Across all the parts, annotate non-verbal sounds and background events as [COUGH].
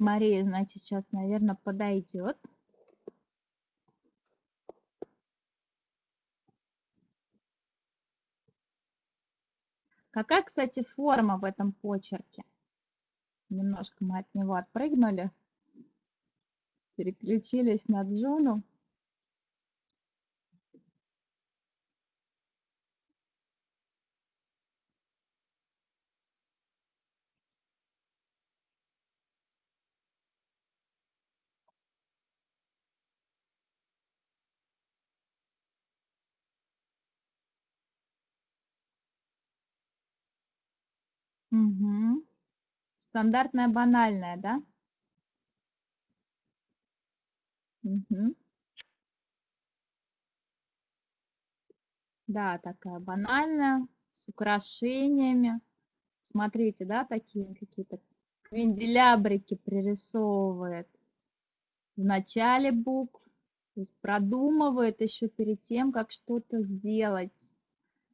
Мария, значит, сейчас, наверное, подойдет. Какая, кстати, форма в этом почерке? Немножко мы от него отпрыгнули. Переключились на Джуну. Угу. Стандартная, банальная, да? Угу. Да, такая банальная, с украшениями. Смотрите, да, такие какие-то квинделябрики пририсовывает в начале букв, то есть продумывает еще перед тем, как что-то сделать,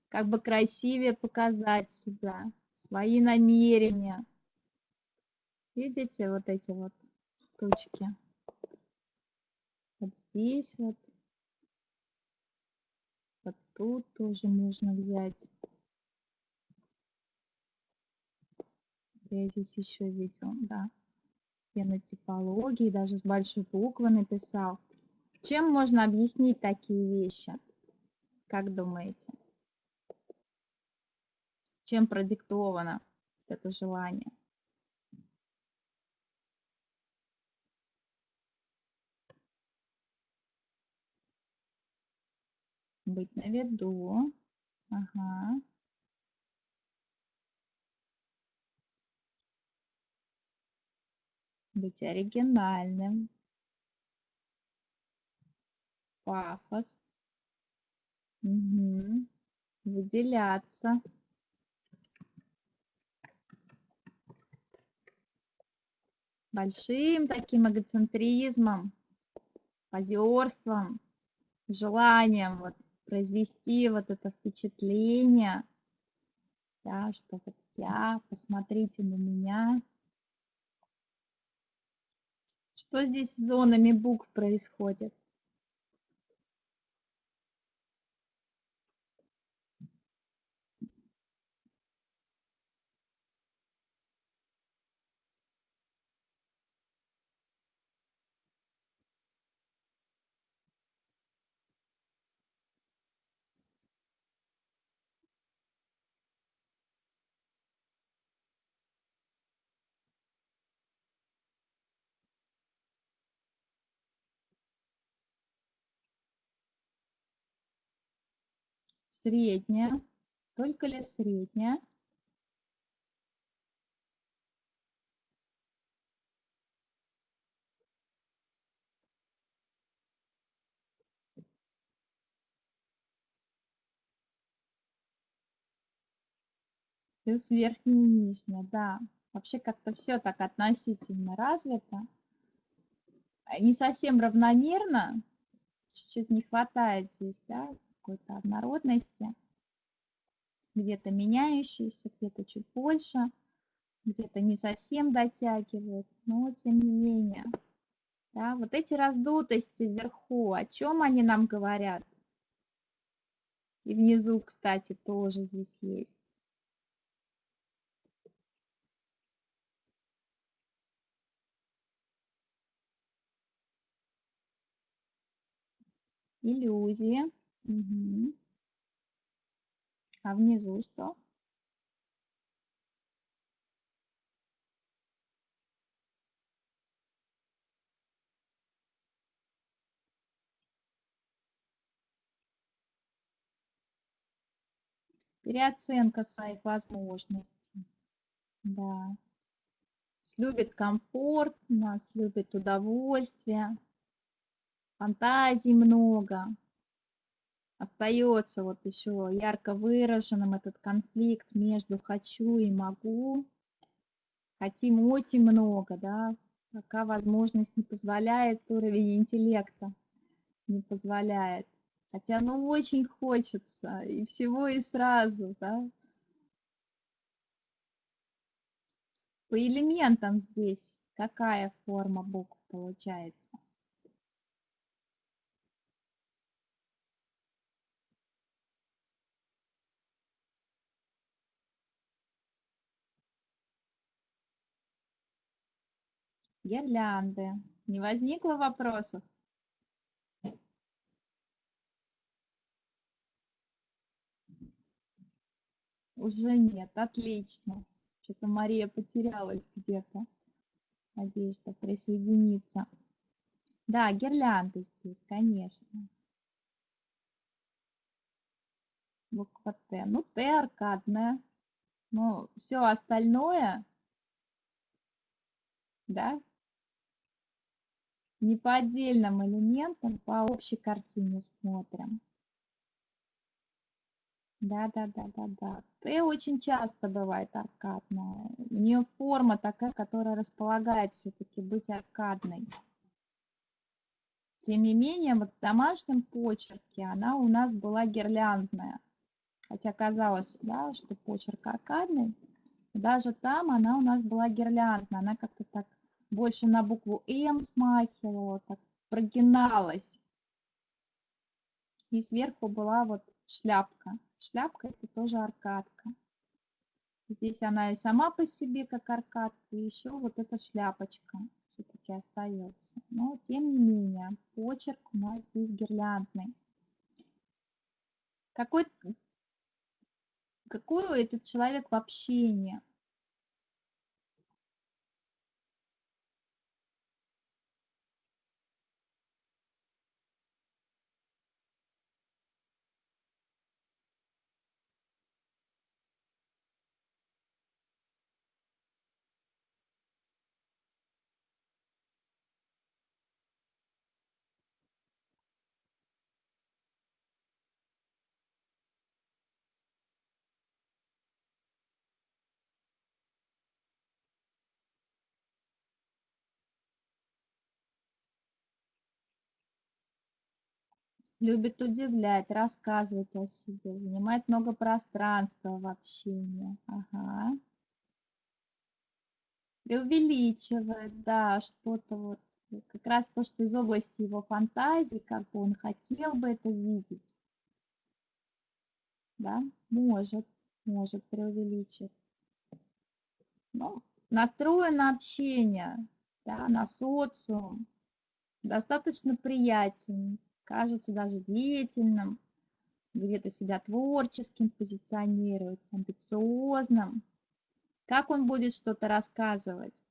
как бы красивее показать себя свои намерения. Видите вот эти вот штучки? Вот здесь вот. Вот тут тоже можно взять. Я здесь еще видел, да. Фенотипологии, даже с большой буквы написал. Чем можно объяснить такие вещи? Как думаете? Чем продиктовано это желание. Быть на виду. Ага. Быть оригинальным. Пафос. Угу. Выделяться. Большим таким эгоцентризмом, позерством, желанием вот произвести вот это впечатление, да, что вот я, посмотрите на меня. Что здесь с зонами букв происходит? Средняя. Только ли средняя? Плюс верхняя и нижняя, да. Вообще как-то все так относительно развито. Не совсем равномерно. Чуть-чуть не хватает здесь, да, какой-то однородности, где-то меняющийся, где-то чуть больше, где-то не совсем дотягивает, но тем не менее. Да, вот эти раздутости вверху, о чем они нам говорят? И внизу, кстати, тоже здесь есть. Иллюзии. А внизу что? Переоценка своих возможностей. Да. Любит комфорт, нас любит удовольствие, фантазий много остается вот еще ярко выраженным этот конфликт между хочу и могу. Хотим очень много, да, пока возможность не позволяет, уровень интеллекта не позволяет. Хотя, ну, очень хочется и всего и сразу, да. По элементам здесь Какая форма букв получается? Гирлянды. Не возникло вопросов? Уже нет, отлично. Что-то Мария потерялась где-то. Надеюсь, что присоединится. Да, гирлянды здесь, конечно. Буква Т. Ну, Т аркадная. Ну, все остальное, да, не по отдельным элементам, по общей картине смотрим. Да, да, да, да, да. Т очень часто бывает аркадная. У нее форма такая, которая располагает все-таки быть аркадной. Тем не менее, вот в домашнем почерке она у нас была гирляндная. Хотя казалось, да, что почерк аркадный. Даже там она у нас была гирляндная. Она как-то так больше на букву М смахивала, так прогиналась. И сверху была вот шляпка. Шляпка это тоже аркадка. Здесь она и сама по себе как аркадка, и еще вот эта шляпочка все-таки остается. Но тем не менее, почерк у нас здесь гирляндный. Какой, какой этот человек в общении? Любит удивлять, рассказывать о себе, занимает много пространства в общении. Ага. Преувеличивает, да, что-то вот, как раз то, что из области его фантазии, как бы он хотел бы это видеть. Да, может, может преувеличить. Ну, настроен на общение, да, на социум, достаточно приятен, кажется даже деятельным, где-то себя творческим позиционирует, амбициозным. Как он будет что-то рассказывать?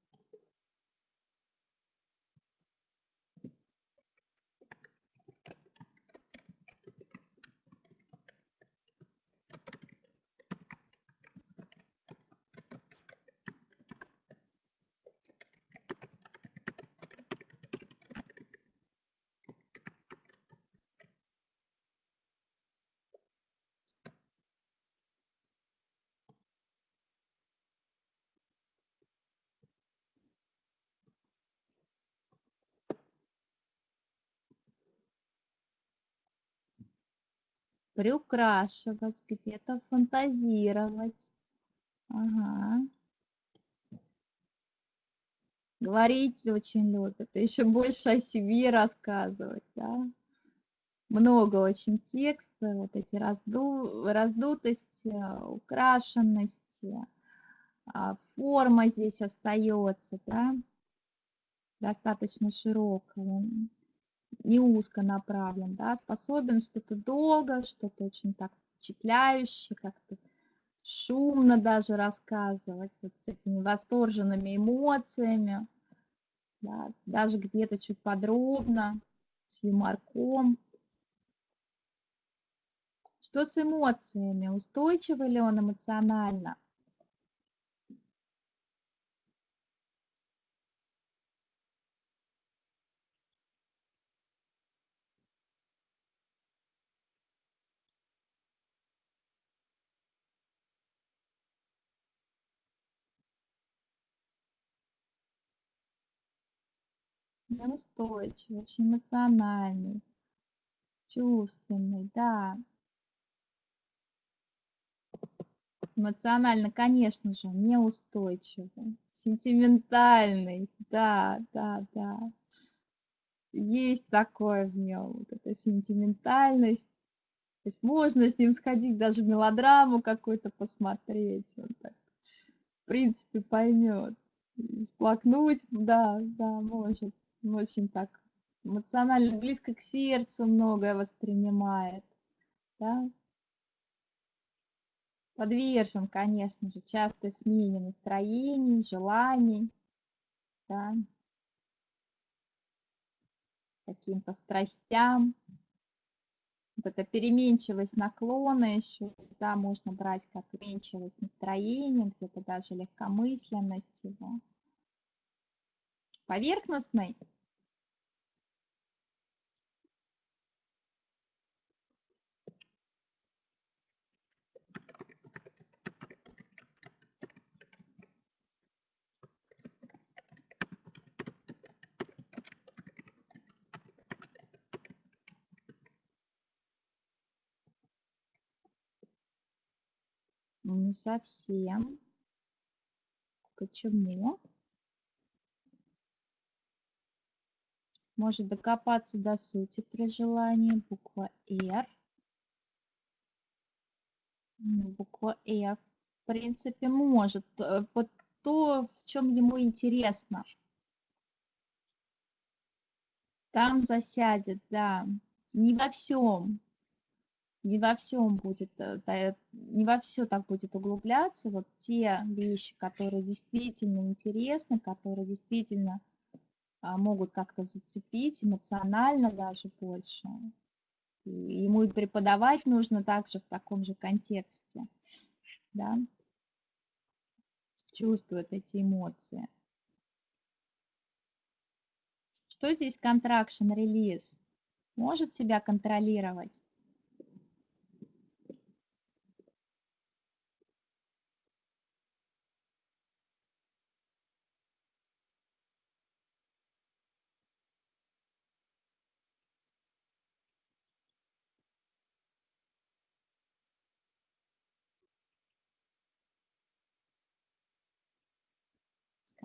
Приукрашивать, где-то фантазировать. Ага. Говорить очень любят, еще больше о себе рассказывать, да. Много очень текста, вот эти разду, раздутости, украшенности, а, форма здесь остается, да, достаточно широкая не узко направлен, да, способен что-то долго, что-то очень так впечатляющее, как-то шумно даже рассказывать, вот с этими восторженными эмоциями, да, даже где-то чуть подробно, с юморком. Что с эмоциями? Устойчивый ли он эмоционально? Неустойчивый, очень эмоциональный, чувственный, да. Эмоционально, конечно же, неустойчивый. Сентиментальный, да, да, да. Есть такое в нем, вот эта сентиментальность. То есть можно с ним сходить, даже мелодраму какую-то посмотреть. Он так, в принципе, поймет. Сплакнуть, да, да, может. Очень так эмоционально близко к сердцу многое воспринимает. Да? Подвержен, конечно же, частой смене настроений, желаний, да, каким-то страстям. Вот эта переменчивость наклона еще, да, можно брать как переменчивость настроения, где-то даже легкомысленность его. Поверхностный Не совсем. Почему? Может докопаться до сути при желании. Буква R. Буква F. В принципе, может. Вот то, в чем ему интересно. Там засядет, да. Не во всем не во всем будет, э, не во все так будет углубляться. Вот те вещи, которые действительно интересны, которые действительно а, могут как-то зацепить эмоционально даже больше. ему и преподавать нужно также в таком же контексте, да, чувствует эти эмоции. Что здесь contraction релиз? Может себя контролировать?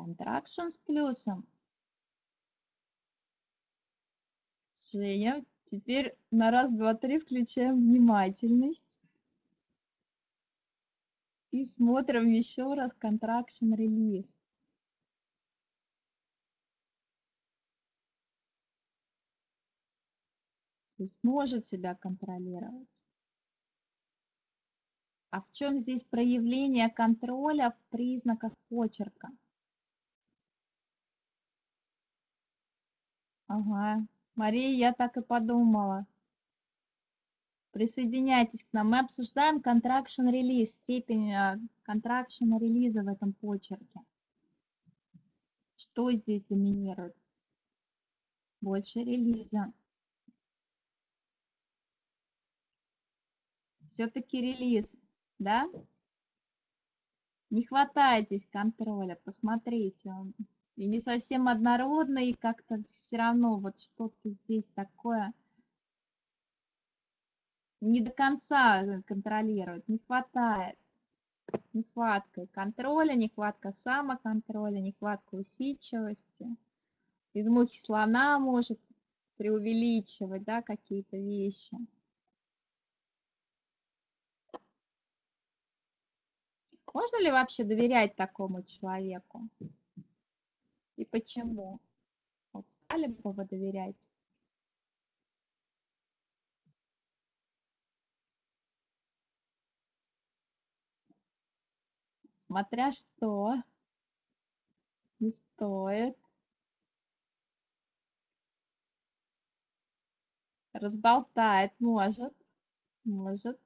Contraction с плюсом. Женя, теперь на раз, два, три включаем внимательность. И смотрим еще раз contraction релиз. То есть может себя контролировать. А в чем здесь проявление контроля в признаках почерка? Ага. Мария, я так и подумала. Присоединяйтесь к нам. Мы обсуждаем contraction релиз, степень contraction э, в этом почерке. Что здесь доминирует? Больше релиза. Все-таки релиз, да? Не хватайтесь контроля, посмотрите. И не совсем однородно, и как-то все равно вот что-то здесь такое не до конца контролирует, не хватает. Нехватка контроля, нехватка самоконтроля, нехватка усидчивости. Из мухи слона может преувеличивать да, какие-то вещи. Можно ли вообще доверять такому человеку? И почему? Вот стали бы вы доверять? Смотря что, не стоит. Разболтает, может, может.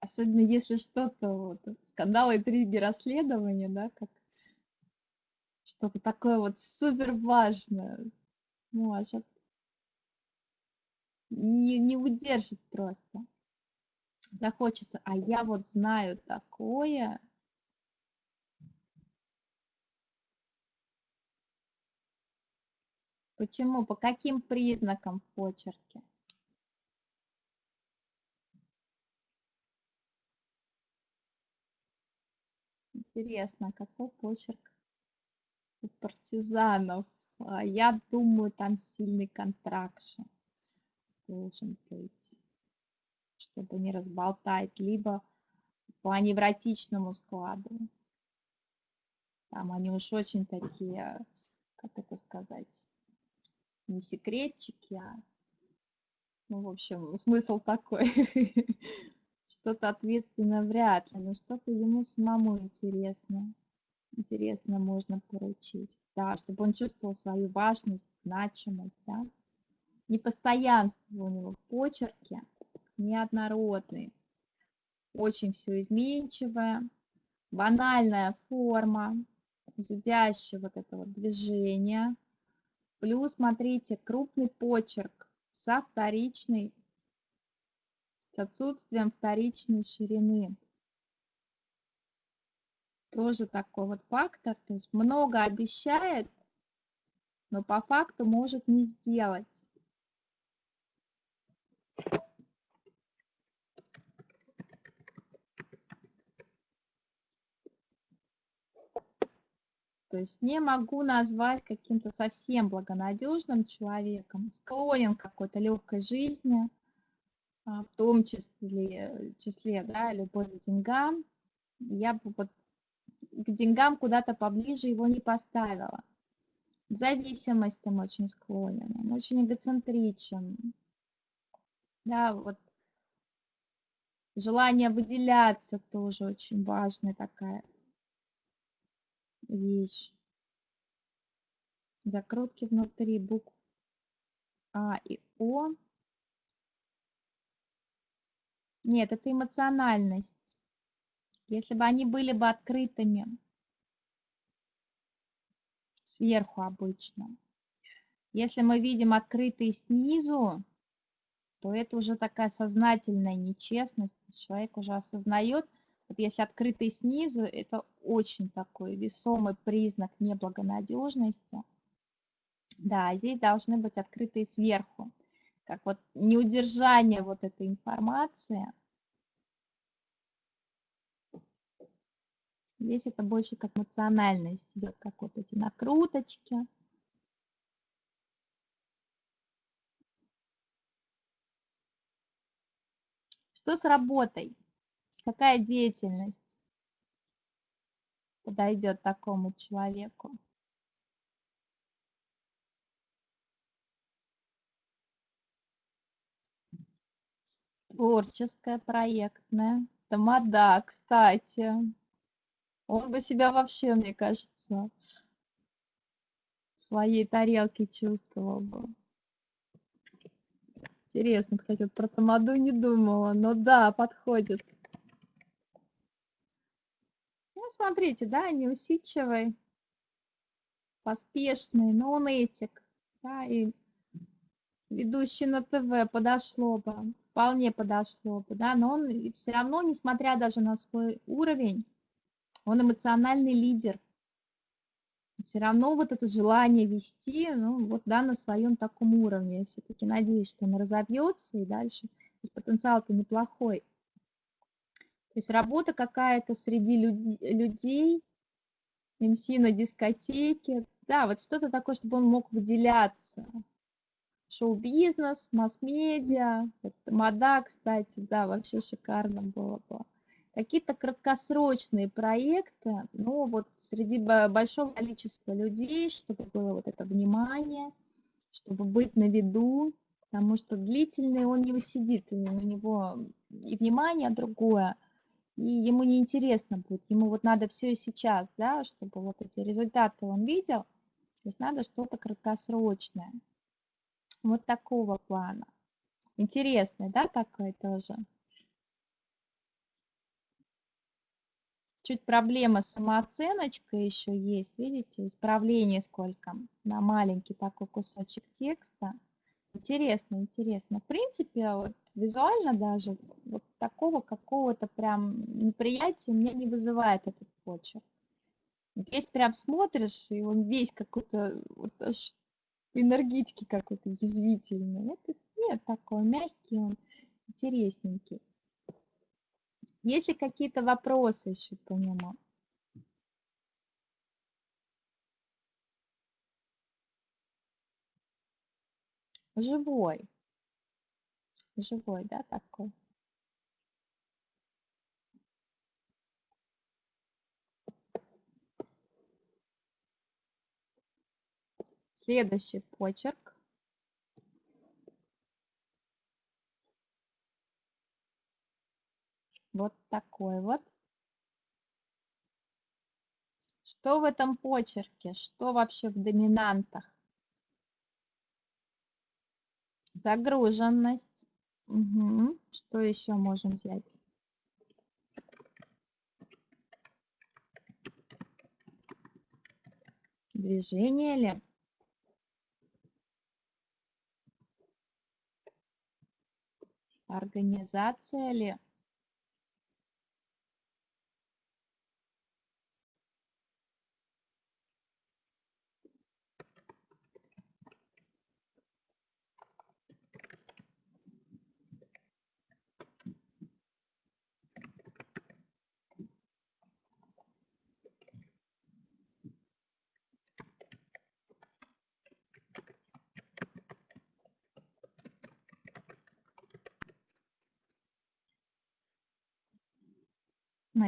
Особенно если что-то, вот, скандалы, интриги, расследования, да, как что-то такое вот супер важное, может, не, не удержит просто. Захочется, а я вот знаю такое. Почему? По каким признакам в почерке? Интересно, какой почерк у партизанов? А, Я думаю, там сильный контракшн должен быть, чтобы не разболтать, либо по невротичному складу. Там они уж очень такие, как это сказать, не секретчики, а, ну, в общем, смысл такой. [LAUGHS] Что-то ответственное вряд ли, но что-то ему самому интересно. Интересно можно поручить. Да, чтобы он чувствовал свою важность, значимость, да. Непостоянство у него в почерке, неоднородный. Очень все изменчивое, банальная форма, зудящее вот это вот. Плюс, смотрите, крупный почерк со вторичной, с отсутствием вторичной ширины. Тоже такой вот фактор, то есть много обещает, но по факту может не сделать. То есть не могу назвать каким-то совсем благонадежным человеком, склонен к какой-то легкой жизни, в том числе, числе да, любовь к деньгам. Я бы вот к деньгам куда-то поближе его не поставила. К зависимостям очень склонен, он очень эгоцентричен. Да, вот желание выделяться тоже очень важная такая вещь. Закрутки внутри букв А и О. Нет, это эмоциональность. Если бы они были бы открытыми сверху обычно. Если мы видим открытые снизу, то это уже такая сознательная нечестность. Человек уже осознает, вот если открытый снизу, это очень такой весомый признак неблагонадежности. Да, здесь должны быть открытые сверху. Как вот неудержание вот этой информации. Здесь это больше как эмоциональность идет, как вот эти накруточки. Что с работой? Какая деятельность подойдет такому человеку? Творческая, проектная. Тамада, кстати. Он бы себя вообще, мне кажется, в своей тарелке чувствовал бы. Интересно, кстати, вот про тамаду не думала, но да, подходит. Ну, смотрите, да, неусидчивый, поспешный, но он этик, да, и ведущий на ТВ подошло бы, вполне подошло бы, да, но он все равно, несмотря даже на свой уровень, он эмоциональный лидер, все равно вот это желание вести, ну, вот, да, на своем таком уровне. Я все-таки надеюсь, что он разовьется и дальше. То есть потенциал-то неплохой. То есть работа какая-то среди люд людей, МС на дискотеке. Да, вот что-то такое, чтобы он мог выделяться. Шоу-бизнес, масс-медиа, мода, кстати, да, вообще шикарно было бы. Какие-то краткосрочные проекты, ну вот среди большого количества людей, чтобы было вот это внимание, чтобы быть на виду, потому что длительный он не усидит, у него и внимание другое, и ему не интересно будет, ему вот надо все и сейчас, да, чтобы вот эти результаты он видел, то есть надо что-то краткосрочное, вот такого плана. Интересный, да, такой тоже. чуть проблема с самооценочкой еще есть, видите, исправление сколько на маленький такой кусочек текста. Интересно, интересно. В принципе, вот визуально даже вот такого какого-то прям неприятия меня не вызывает этот почерк. Есть прям смотришь, и он весь какой-то вот энергетики какой-то язвительный. Это нет, такой мягкий он, интересненький. Есть ли какие-то вопросы еще по нему? Живой. Живой, да, такой? Следующий почерк. Вот такой вот. Что в этом почерке? Что вообще в доминантах? Загруженность. Угу. Что еще можем взять? Движение ли? Организация ли?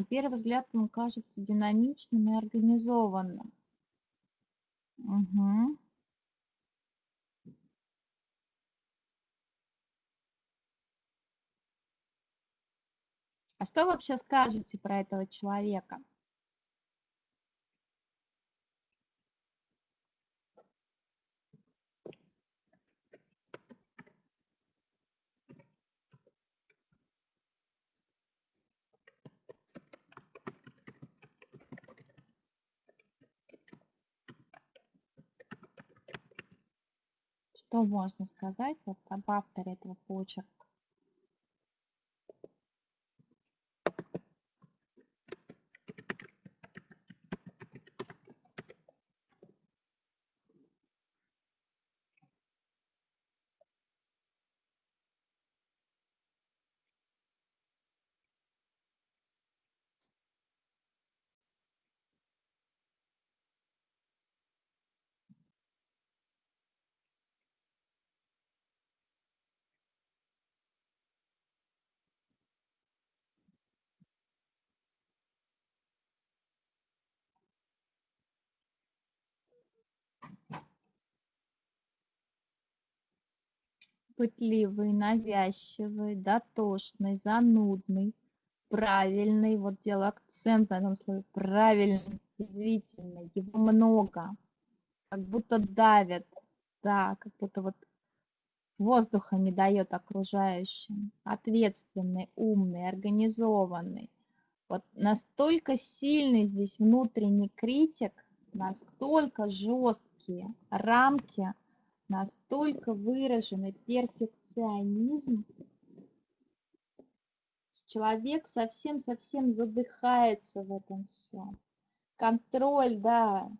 На первый взгляд он кажется динамичным и организованным. Угу. А что вообще скажете про этого человека? Что можно сказать вот об авторе этого почерка? Пытливый, навязчивый, дотошный, занудный, правильный, вот делаю акцент на этом слове, правильный, язвительный, его много, как будто давят, да, как будто вот воздуха не дает окружающим, ответственный, умный, организованный. Вот настолько сильный здесь внутренний критик, настолько жесткие рамки настолько выраженный перфекционизм, человек совсем-совсем задыхается в этом всем. Контроль, да,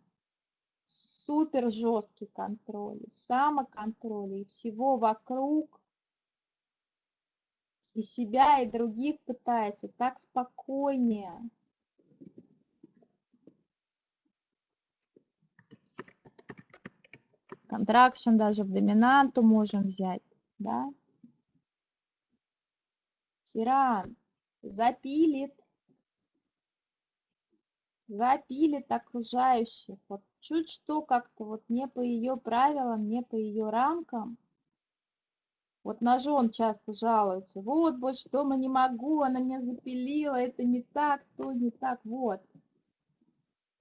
супер жесткий контроль, самоконтроль и всего вокруг, и себя, и других пытается так спокойнее. Контракшн даже в доминанту можем взять, да. Тиран запилит, запилит окружающих. Вот чуть что как-то вот не по ее правилам, не по ее рамкам. Вот на жен часто жалуются. Вот, больше дома не могу, она меня запилила, это не так, то не так, вот.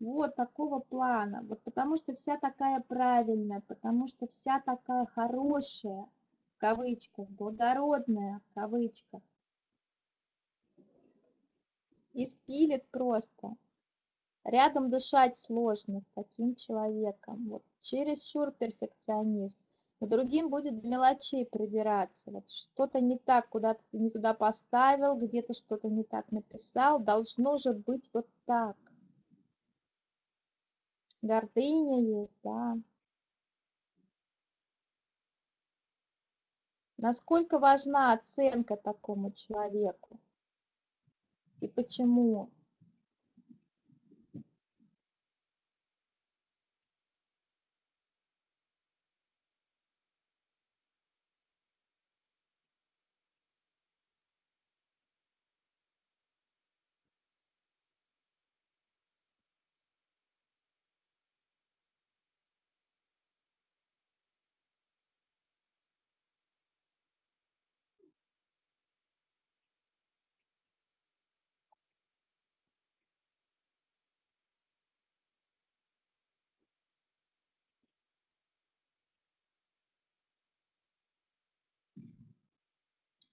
Вот такого плана. Вот потому что вся такая правильная, потому что вся такая хорошая, в кавычках, благородная, в кавычках. И просто. Рядом дышать сложно с таким человеком. Вот чересчур перфекционизм. К другим будет мелочей придираться. Вот что-то не так, куда-то не туда поставил, где-то что-то не так написал. Должно же быть вот так гордыня есть, да. Насколько важна оценка такому человеку? И почему?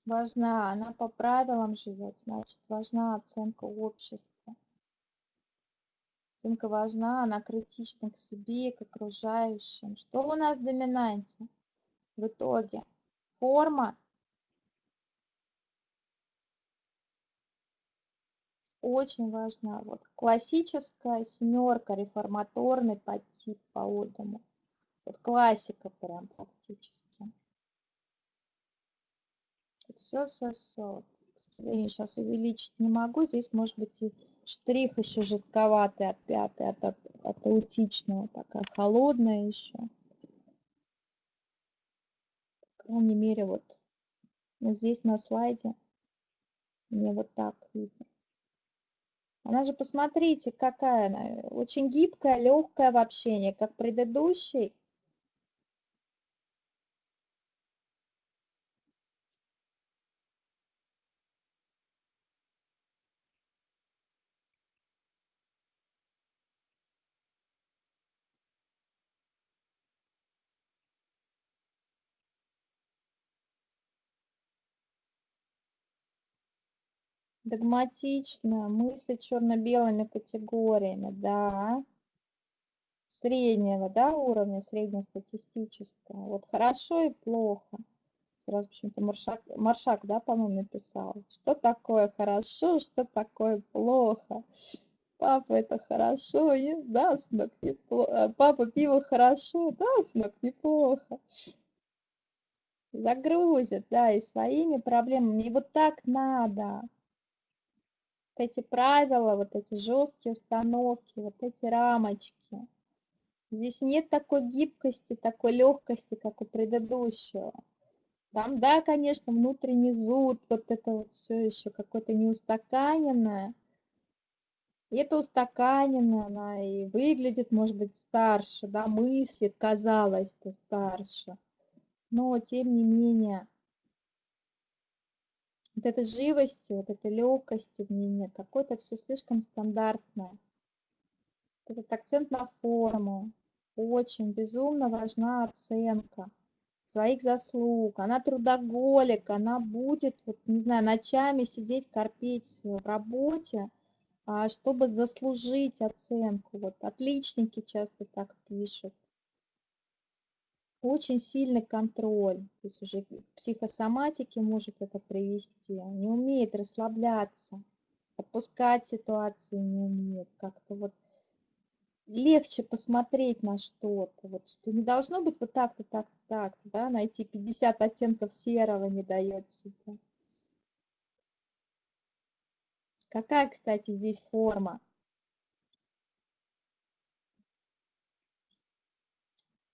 Важна, она по правилам живет, значит, важна оценка общества. Оценка важна, она критична к себе, к окружающим. Что у нас в доминанте? В итоге форма очень важна. Вот классическая семерка, реформаторный подтип по Одаму. Вот классика прям практически. Все, все, все. К сожалению, сейчас увеличить не могу. Здесь может быть и штрих еще жестковатый от пятой, от, от, от аутичного. Такая холодная еще. По крайней мере, вот, вот здесь на слайде мне вот так видно. Она же, посмотрите, какая она. Очень гибкая, легкая в общении, как предыдущий. Догматично, мысли черно-белыми категориями, да. Среднего, да, уровня, среднестатистического. Вот хорошо и плохо. Сразу почему-то Маршак, Маршак, да, по-моему, написал. Что такое хорошо, что такое плохо. Папа, это хорошо, и, да, сынок, неплохо. Э, папа, пиво хорошо, да, сынок, неплохо. Загрузят, да, и своими проблемами. И вот так надо эти правила, вот эти жесткие установки, вот эти рамочки. Здесь нет такой гибкости, такой легкости, как у предыдущего. Там, да, конечно, внутренний зуд, вот это вот все еще какое-то неустаканенное. И это устаканенное, она и выглядит, может быть, старше, да, мыслит, казалось бы, старше. Но, тем не менее, вот этой живости, вот этой легкости в ней нет. Какое-то все слишком стандартное. Этот акцент на форму. Очень безумно важна оценка своих заслуг. Она трудоголик, она будет, вот, не знаю, ночами сидеть, корпеть в работе, а, чтобы заслужить оценку. Вот отличники часто так пишут очень сильный контроль, то есть уже к психосоматике может это привести, не умеет расслабляться, отпускать ситуации не умеет, как-то вот легче посмотреть на что-то, вот что не должно быть вот так-то, так-то, так-то, да, найти 50 оттенков серого не дает себе. Какая, кстати, здесь форма?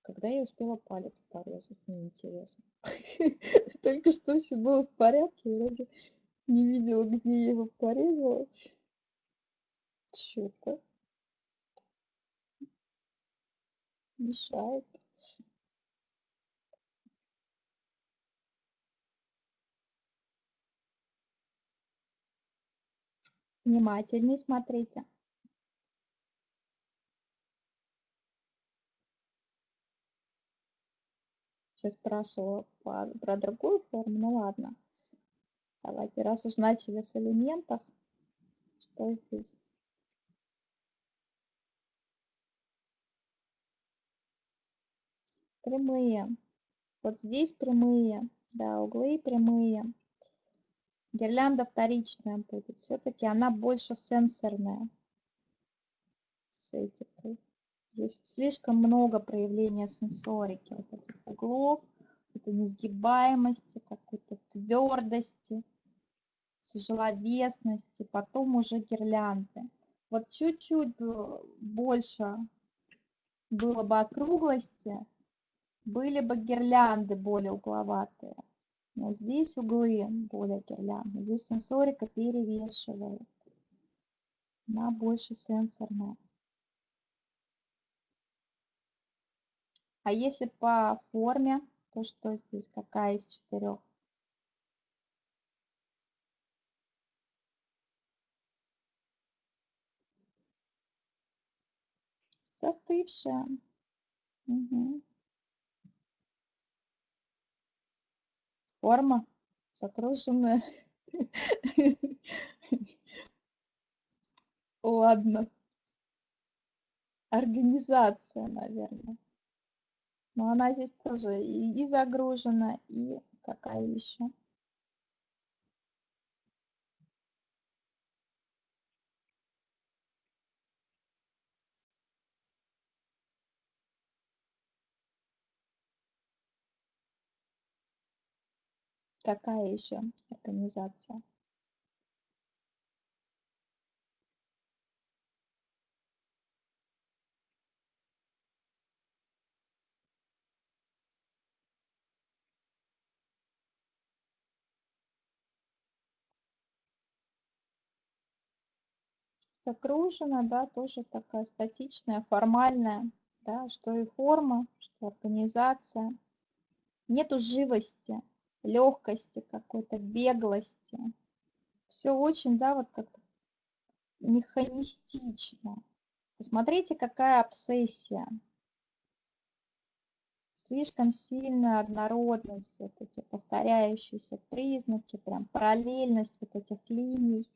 Когда я успела палец порезать, мне интересно. [LAUGHS] Только что все было в порядке, вроде не видела, где я его порезала. Что-то мешает. Внимательнее смотрите. Спрашивала про, про другую форму, ну ладно. Давайте, раз уж начали с элементов, что здесь? Прямые. Вот здесь прямые, да, углы прямые. Гирлянда вторичная будет. Все-таки она больше сенсорная с Здесь слишком много проявления сенсорики, вот этих углов, это несгибаемости, какой-то твердости, тяжеловесности, потом уже гирлянды. Вот чуть-чуть больше было бы округлости, были бы гирлянды более угловатые. Но здесь углы более гирлянды. Здесь сенсорика перевешивает. Она больше сенсорная. А если по форме, то что здесь? Какая из четырех? Застывшая. Угу. Форма Загруженная. [LAUGHS] Ладно. Организация, наверное. Но она здесь тоже и, и загружена, и какая еще? Какая еще организация? Загружена, да, тоже такая статичная, формальная, да, что и форма, что организация. Нету живости, легкости какой-то, беглости. Все очень, да, вот как механистично. Посмотрите, какая обсессия. Слишком сильная однородность, вот эти повторяющиеся признаки, прям параллельность вот этих линий.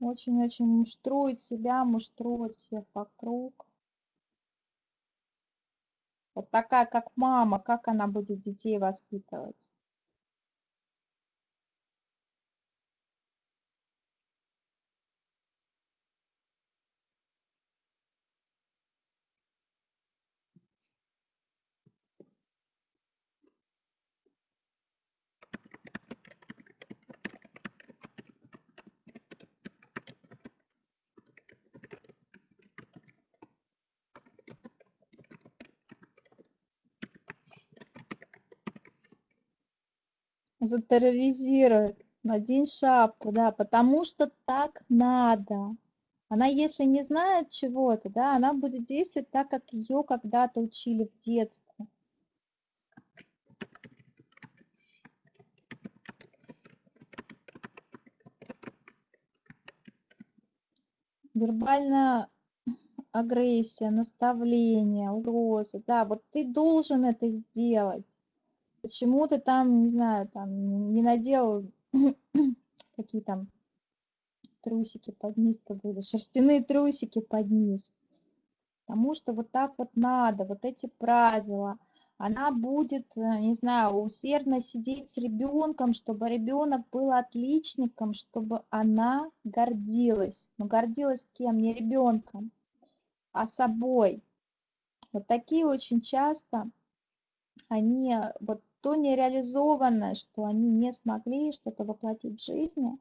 Очень-очень муштрует себя, муштрует всех вокруг. Вот такая, как мама, как она будет детей воспитывать? Затерроризирует. Надень шапку, да, потому что так надо. Она, если не знает чего-то, да, она будет действовать так, как ее когда-то учили в детстве. Вербальная агрессия, наставление, угрозы, да, вот ты должен это сделать почему ты там, не знаю, там не надел [CLEARS THROAT] какие там трусики под низ то были, шерстяные трусики под низ. Потому что вот так вот надо, вот эти правила. Она будет, э, не знаю, усердно сидеть с ребенком, чтобы ребенок был отличником, чтобы она гордилась. Но гордилась кем? Не ребенком, а собой. Вот такие очень часто они э, вот то нереализованное, что они не смогли что-то воплотить в жизни,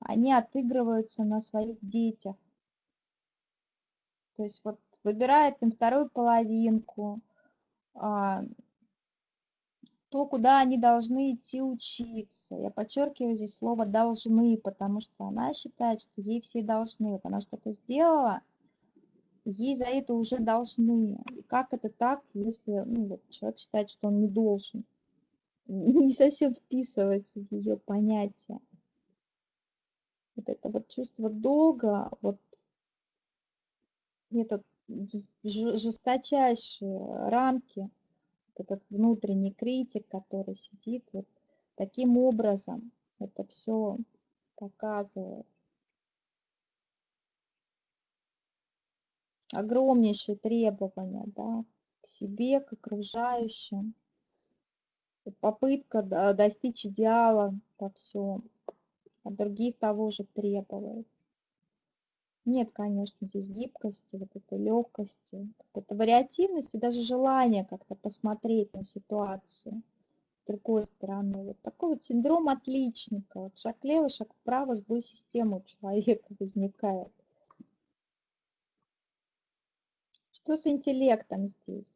они отыгрываются на своих детях. То есть вот выбирает им вторую половинку, а, то, куда они должны идти учиться. Я подчеркиваю здесь слово «должны», потому что она считает, что ей все должны. Вот она что-то сделала, ей за это уже должны. И как это так, если ну, вот человек считает, что он не должен? [LAUGHS] не совсем вписывается в ее понятие. Вот это вот чувство долга, вот этот жесточайшие рамки, вот этот внутренний критик, который сидит вот таким образом, это все показывает. Огромнейшие требования, да, к себе, к окружающим попытка достичь идеала во всем, от других того же требовать. Нет, конечно, здесь гибкости, вот этой легкости, какой-то вариативности, даже желания как-то посмотреть на ситуацию с другой стороны. Вот такой вот синдром отличника. Вот шаг лево, шаг вправо, сбой системы у человека [LAUGHS] возникает. Что с интеллектом здесь?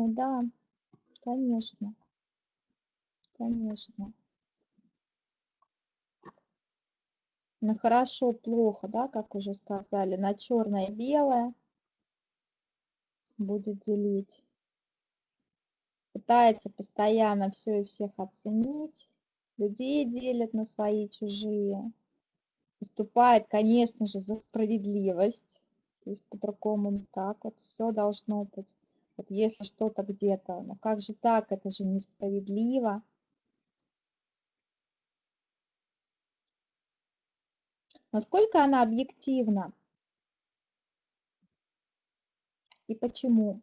Стандартный, да, конечно, конечно. На хорошо, плохо, да, как уже сказали, на черное белое будет делить. Пытается постоянно все и всех оценить. Людей делит на свои чужие. Выступает, конечно же, за справедливость. То есть по-другому никак. Вот все должно быть. Если что-то где-то, ну как же так, это же несправедливо. Насколько она объективна? И почему?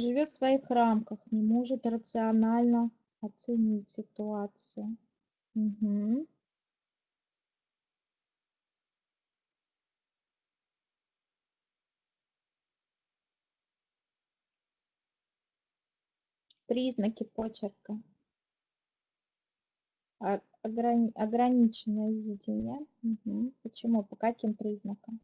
Живет в своих рамках, не может рационально оценить ситуацию. Мгм. Признаки почерка. Ограни- ограниченное видение. Мгм. Почему? По каким признакам?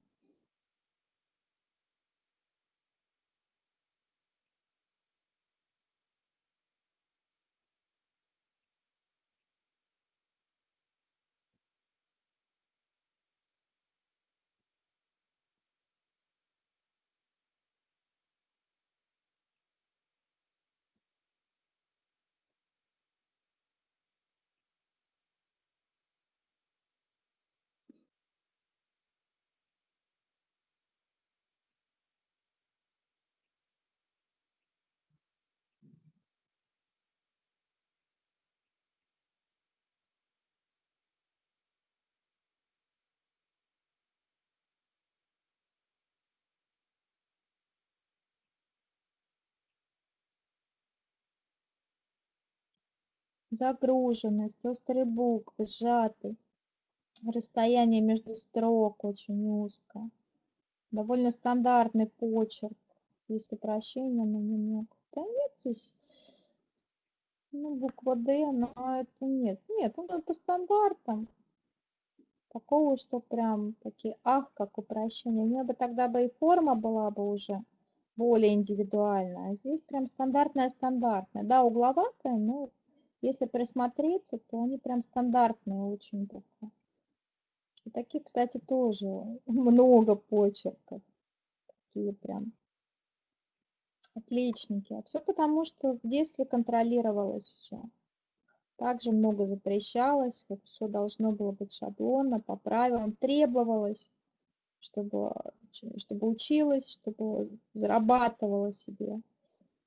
Загруженность, острый буквы, сжатый. Расстояние между строк очень узкое. Довольно стандартный почерк. Если прощения на намек. Да нет здесь. Ну, буква Д, но это нет. Нет, он по стандартам. Такого, что прям такие, ах, как упрощение. У меня бы тогда бы и форма была бы уже более индивидуальная. А здесь прям стандартная стандартная. Да, угловатая, но если присмотреться, то они прям стандартные очень буквы. И таких, кстати, тоже [LAUGHS] много почерков. Такие прям отличники. А все потому, что в детстве контролировалось все. Также много запрещалось, вот все должно было быть шаблонно, по правилам, требовалось, чтобы, чтобы училась, чтобы зарабатывала себе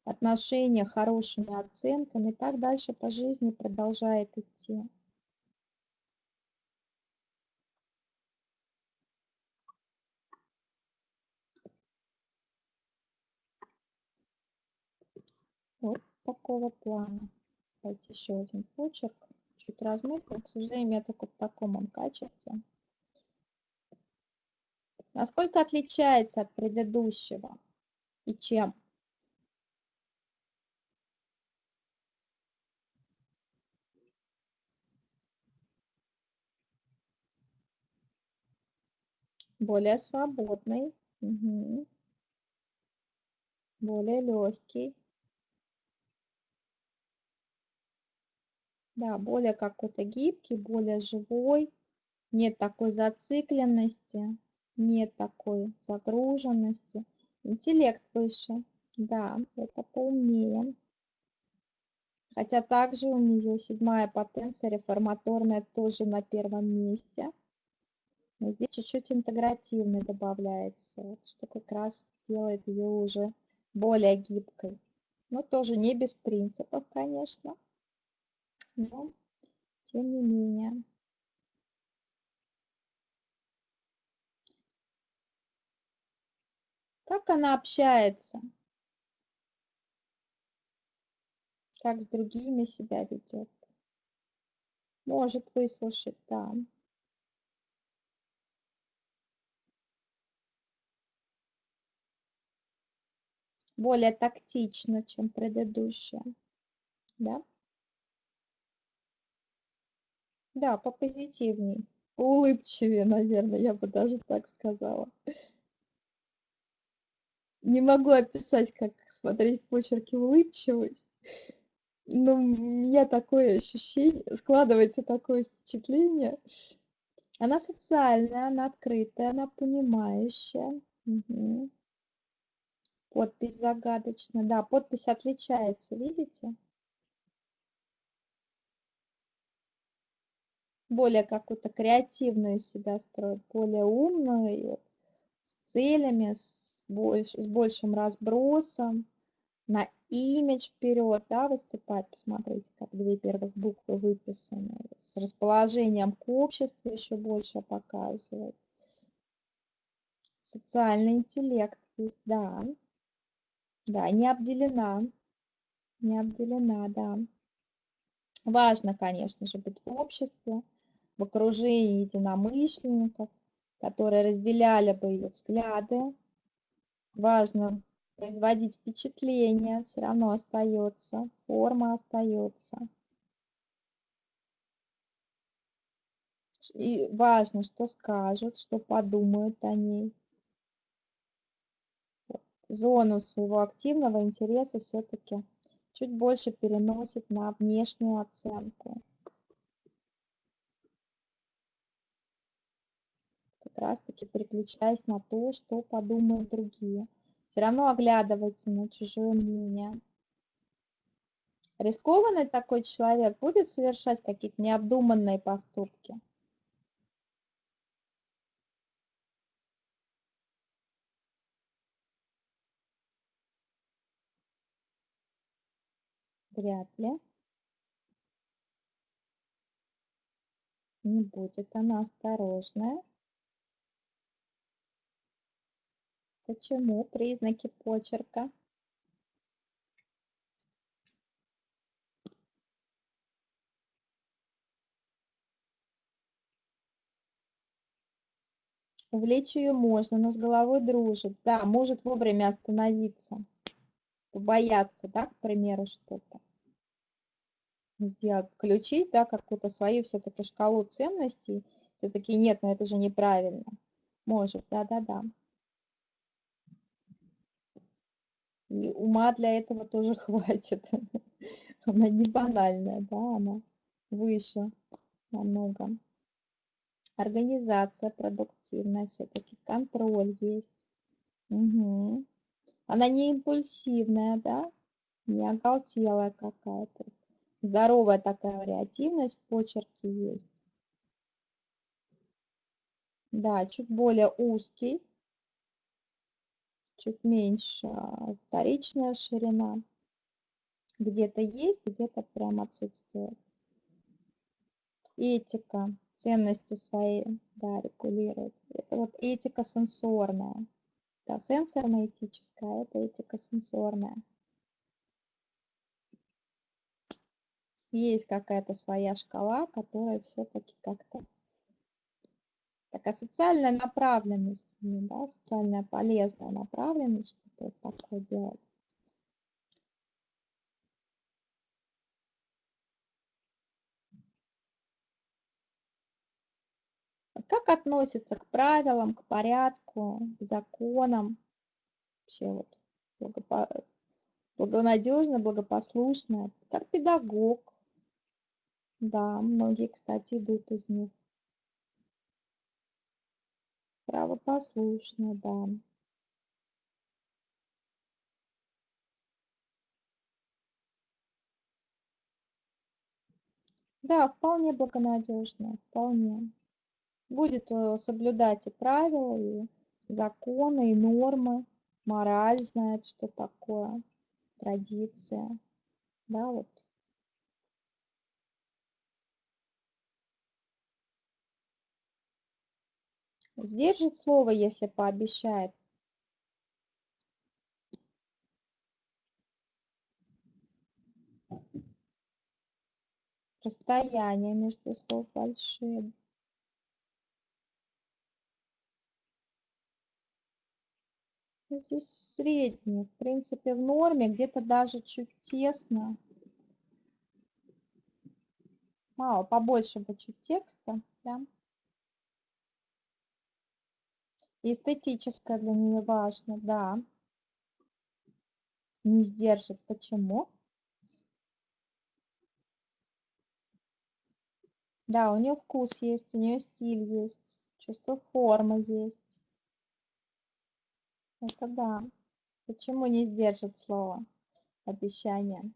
отношения хорошими оценками, и так дальше по жизни продолжает идти. Вот такого плана. Давайте еще один почерк. Чуть размыт, к сожалению, я только в таком он качестве. Насколько отличается от предыдущего и чем? Более свободный, угу. более легкий. Да, более какой-то гибкий, более живой. Нет такой зацикленности, нет такой загруженности. Интеллект выше. Да, это поумнее. Хотя также у нее седьмая потенция реформаторная тоже на первом месте. Но здесь чуть-чуть интегративный добавляется, что как раз делает ее уже более гибкой. Но тоже не без принципов, конечно. Но тем не менее. Как она общается? Как с другими себя ведет? Может выслушать, да. Более тактично, чем предыдущая. Да? Да, попозитивней, улыбчивее, наверное, я бы даже так сказала. Не могу описать, как смотреть почерки улыбчивость. Но у меня такое ощущение, складывается такое впечатление. Она социальная, она открытая, она понимающая. Угу. Подпись загадочная. Да, подпись отличается, видите? Более какую-то креативную себя строит, более умную, с целями, с, больш, с большим разбросом на имидж вперед, да, выступать. Посмотрите, как две первых буквы выписаны. С расположением к обществу еще больше показывает. Социальный интеллект есть, да. Да, не обделена. Не обделена, да. Важно, конечно же, быть в обществе, в окружении единомышленников, которые разделяли бы ее взгляды. Важно производить впечатление все равно остается, форма остается. И важно, что скажут, что подумают о ней. Зону своего активного интереса все-таки чуть больше переносит на внешнюю оценку. Как раз таки переключаясь на то, что подумают другие все равно оглядывается на чужое мнение. Рискованный такой человек будет совершать какие-то необдуманные поступки. Вряд ли. Не будет она осторожная. Почему? Признаки почерка. Увлечь ее можно, но с головой дружит. Да, может вовремя остановиться. Побояться, да, к примеру, что-то сделать. Включить, да, какую-то свою все-таки шкалу ценностей. Все-таки нет, но это же неправильно. Может, да-да-да. И ума для этого тоже [LAUGHS] хватит. Она не банальная, да, она выше намного. Организация продуктивная, все-таки контроль есть. Угу. Она не импульсивная, да, не оголтелая какая-то. Здоровая такая вариативность в почерке есть. Да, чуть более узкий, чуть меньше а, вторичная ширина. Где-то есть, где-то прям отсутствует. Этика, ценности свои, да, регулирует. Это вот этика сенсорная. Да, сенсорно-этическая, это этика сенсорная. Есть какая-то своя шкала, которая все-таки как-то такая социальная направленность, да, социальная полезная направленность, что-то такое делать. Как относится к правилам, к порядку, к законам? Вообще вот благопо... благонадежно, благопослушно, как педагог. Да, многие, кстати, идут из них. Правопослушно, да. Да, вполне благонадежно, вполне. Будет э, соблюдать и правила, и законы, и нормы, мораль знает, что такое, традиция. Да, вот сдержит слово, если пообещает. Расстояние между слов большие. Здесь средний, в принципе, в норме, где-то даже чуть тесно. Мало, побольше бы чуть текста. Да? Эстетическое для нее важно, да. Не сдержит. Почему? Да, у нее вкус есть, у нее стиль есть, чувство формы есть. Это да. Почему не сдержит слово, обещание?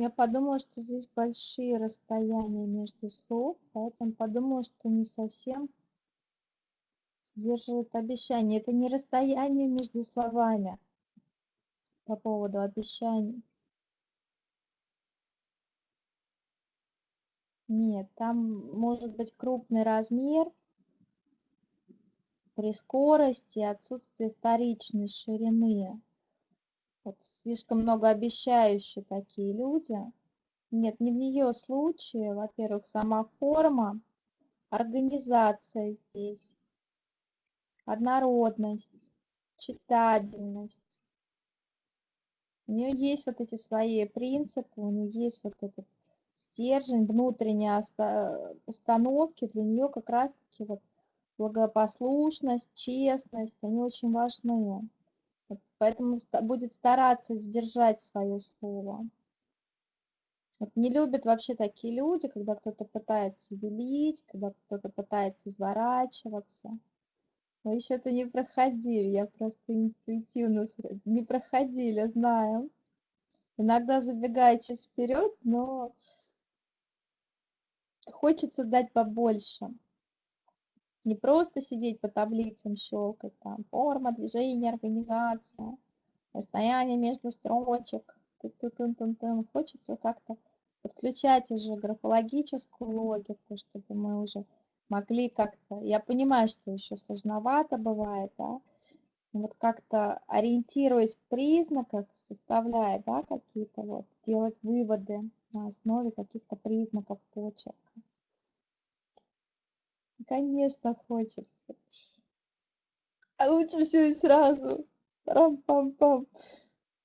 Я подумала, что здесь большие расстояния между слов, поэтому подумала, что не совсем сдерживает обещание. Это не расстояние между словами по поводу обещаний. Нет, там может быть крупный размер при скорости, отсутствие вторичной ширины. Вот слишком многообещающие такие люди. Нет, не в ее случае. Во-первых, сама форма, организация здесь, однородность, читабельность. У нее есть вот эти свои принципы, у нее есть вот этот стержень, внутренние установки. Для нее как раз-таки вот благопослушность, честность, они очень важны. Поэтому будет стараться сдержать свое слово. Вот не любят вообще такие люди, когда кто-то пытается велить, когда кто-то пытается изворачиваться. Мы еще это не проходили, я просто интуитивно не проходили, знаю. Иногда забегая чуть вперед, но хочется дать побольше. Не просто сидеть по таблицам, щелкать там форма, движение, организация, расстояние между строчек. Хочется как-то подключать уже графологическую логику, чтобы мы уже могли как-то... Я понимаю, что еще сложновато бывает, да, вот как-то ориентируясь в признаках, составляя, да, какие-то вот, делать выводы на основе каких-то признаков почерка. Конечно, хочется. А лучше все и сразу. Рам-пам-пам.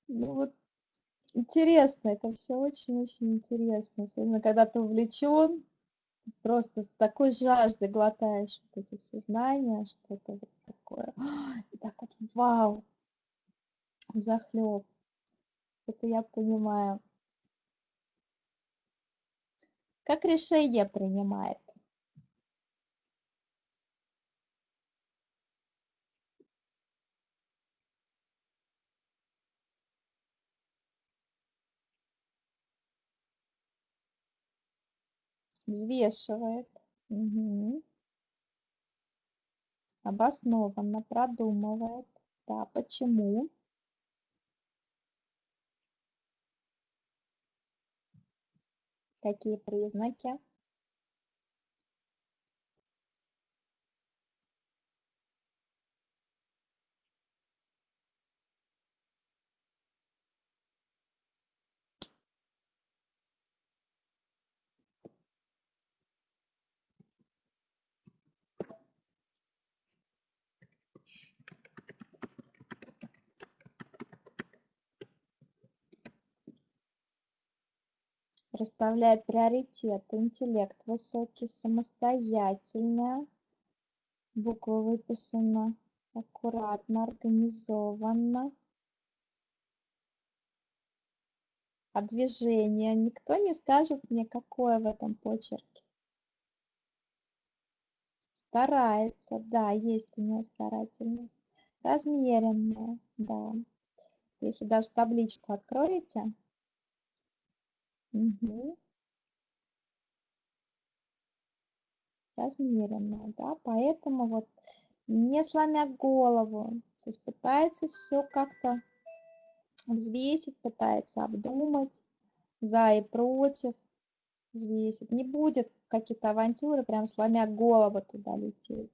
Ну вот интересно, это все очень-очень интересно. Особенно, когда ты увлечен, просто с такой жаждой глотаешь вот эти все знания, что-то вот такое. [GASPS] И так вот, вау, захлеб. Это я понимаю. Как решение принимает? Взвешивает. Угу. обоснованно продумывает. Да почему? Какие признаки Расставляет приоритеты, интеллект высокий, самостоятельная. Буква выписана аккуратно, организованно. А движение никто не скажет мне, какое в этом почерке. Старается, да, есть у нее старательность. Размеренная, да. Если даже табличку откроете. Угу. Размеренная, да, поэтому вот не сломя голову, то есть пытается все как-то взвесить, пытается обдумать за и против, взвесить. Не будет какие-то авантюры, прям сломя голову туда лететь.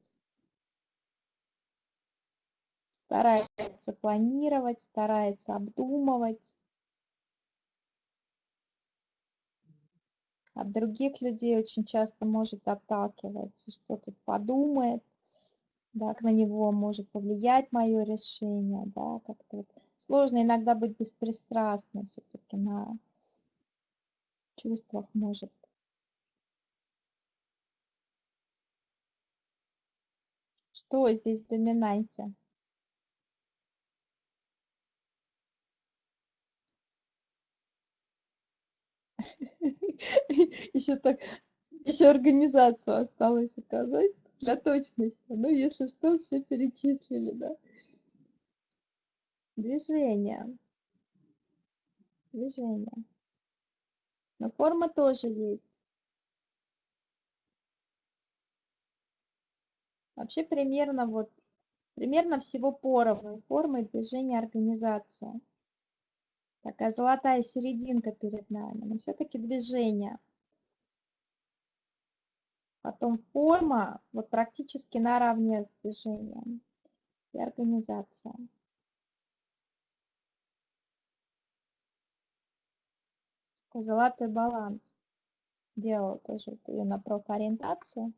Старается планировать, старается обдумывать. От других людей очень часто может отталкиваться, что тут подумает, да, как на него может повлиять мое решение, да, как-то вот сложно иногда быть беспристрастным все-таки на чувствах может. Что здесь в доминанте? [LAUGHS] Еще так, еще организацию осталось указать для точности. Ну, если что, все перечислили, да. Движение. Движение. Но форма тоже есть. Вообще примерно вот, примерно всего поровну формы движения организации. Такая золотая серединка перед нами, но все-таки движение. Потом форма вот практически наравне с движением и организация. Такой золотой баланс. Делала тоже ее на профориентацию.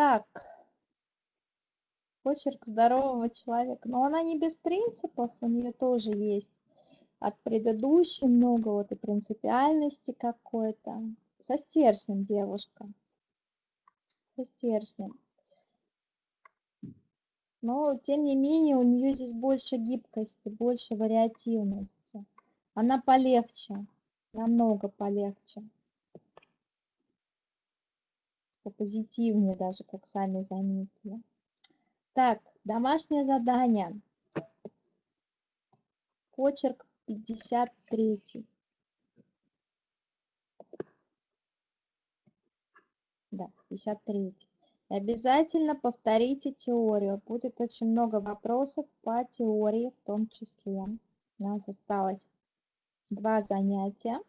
Так, почерк здорового человека. Но она не без принципов, у нее тоже есть от предыдущей много вот и принципиальности какой-то. Со стержнем девушка. Со стержнем. Но, тем не менее, у нее здесь больше гибкости, больше вариативности. Она полегче, намного полегче попозитивнее даже, как сами заметили. Так, домашнее задание. Почерк 53. Да, 53. И обязательно повторите теорию. Будет очень много вопросов по теории в том числе. У нас осталось два занятия.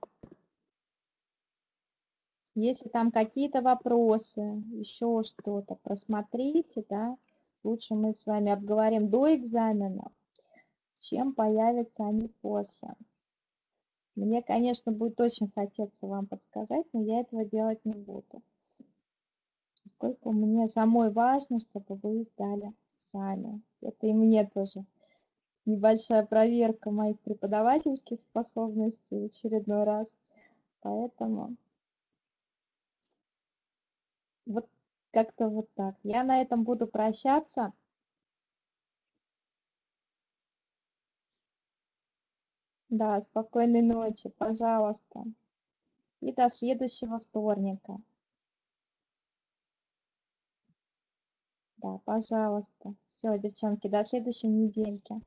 Если там какие-то вопросы, еще что-то, просмотрите, да. Лучше мы с вами обговорим до экзамена, чем появятся они после. Мне, конечно, будет очень хотеться вам подсказать, но я этого делать не буду. Поскольку мне самой важно, чтобы вы сдали сами. Это и мне тоже небольшая проверка моих преподавательских способностей в очередной раз. Поэтому вот как-то вот так. Я на этом буду прощаться. Да, спокойной ночи, пожалуйста. И до следующего вторника. Да, пожалуйста. Все, девчонки, до следующей недельки.